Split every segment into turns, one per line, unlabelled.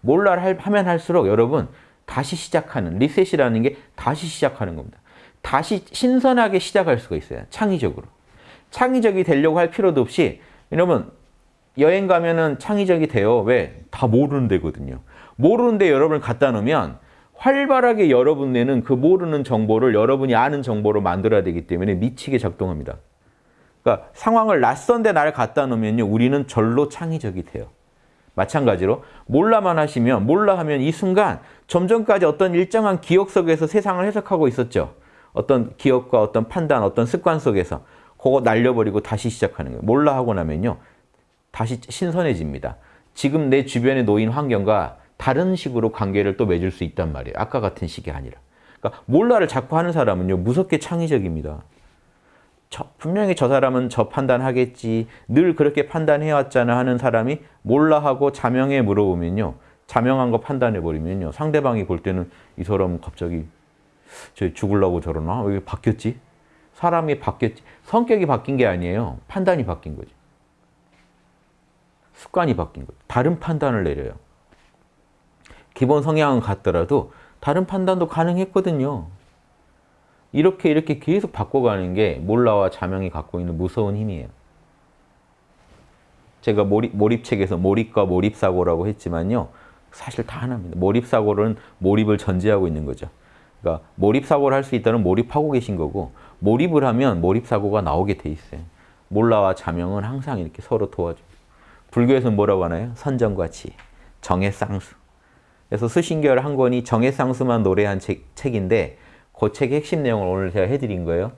몰라를 하면 할수록 여러분 다시 시작하는 리셋이라는 게 다시 시작하는 겁니다. 다시 신선하게 시작할 수가 있어요. 창의적으로. 창의적이 되려고 할 필요도 없이 여러분 여행 가면은 창의적이 돼요. 왜? 다 모르는 데거든요. 모르는 데 여러분을 갖다 놓으면 활발하게 여러분 내는 그 모르는 정보를 여러분이 아는 정보로 만들어야 되기 때문에 미치게 작동합니다. 그러니까 상황을 낯선 데 나를 갖다 놓으면요. 우리는 절로 창의적이 돼요. 마찬가지로 몰라만 하시면 몰라 하면 이 순간 좀 전까지 어떤 일정한 기억 속에서 세상을 해석하고 있었죠. 어떤 기억과 어떤 판단, 어떤 습관 속에서 그거 날려버리고 다시 시작하는 거예요. 몰라 하고 나면요. 다시 신선해집니다. 지금 내 주변에 놓인 환경과 다른 식으로 관계를 또 맺을 수 있단 말이에요. 아까 같은 식이 아니라. 그러니까 몰라를 자꾸 하는 사람은요. 무섭게 창의적입니다. 저, 분명히 저 사람은 저 판단하겠지. 늘 그렇게 판단해왔잖아 하는 사람이 몰라 하고 자명에 물어보면요. 자명한 거 판단해버리면요. 상대방이 볼 때는 이 사람 갑자기 저 죽을라고 저러나? 왜 바뀌었지? 사람이 바뀌었지. 성격이 바뀐 게 아니에요. 판단이 바뀐 거지. 습관이 바뀐 거죠. 다른 판단을 내려요. 기본 성향은 같더라도 다른 판단도 가능했거든요. 이렇게 이렇게 계속 바꿔가는 게 몰라와 자명이 갖고 있는 무서운 힘이에요. 제가 몰입, 몰입책에서 몰입과 몰입사고라고 했지만요. 사실 다 하나입니다. 몰입사고는 몰입을 전제하고 있는 거죠. 그러니까 몰입사고를 할 수 있다는 몰입하고 계신 거고 몰입을 하면 몰입사고가 나오게 돼 있어요. 몰라와 자명은 항상 이렇게 서로 도와줘요. 불교에서는 뭐라고 하나요? 선정과 지, 정해쌍수. 그래서 수신결 한 권이 정해쌍수만 노래한 책, 책인데 그 책의 핵심 내용을 오늘 제가 해드린 거예요.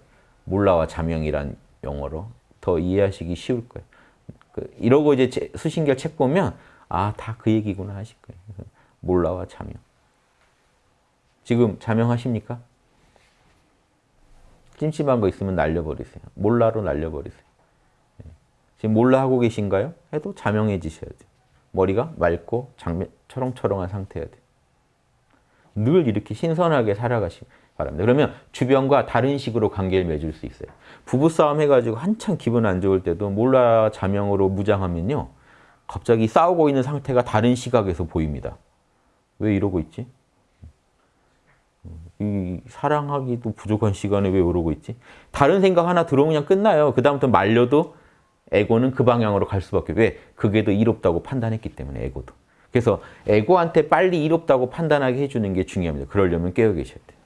몰라와 자명이란 용어로 더 이해하시기 쉬울 거예요. 그 이러고 이제 수신결 책 보면 아, 다 그 얘기구나 하실 거예요. 몰라와 자명. 지금 자명하십니까? 찜찜한 거 있으면 날려버리세요. 몰라로 날려버리세요. 네. 지금 몰라 하고 계신가요? 해도 자명해지셔야 돼요. 머리가 맑고 장면, 초롱초롱한 상태여야 돼요. 늘 이렇게 신선하게 살아가시기 바랍니다. 그러면 주변과 다른 식으로 관계를 맺을 수 있어요. 부부싸움 해가지고 한참 기분 안 좋을 때도 몰라 자명으로 무장하면요. 갑자기 싸우고 있는 상태가 다른 시각에서 보입니다. 왜 이러고 있지? 이 사랑하기도 부족한 시간에 왜 이러고 있지? 다른 생각 하나 들어오면 끝나요. 그 다음부터 말려도 에고는 그 방향으로 갈 수밖에 왜? 그게 더 이롭다고 판단했기 때문에 에고도. 그래서 에고한테 빨리 이롭다고 판단하게 해주는 게 중요합니다. 그러려면 깨어 계셔야 돼요.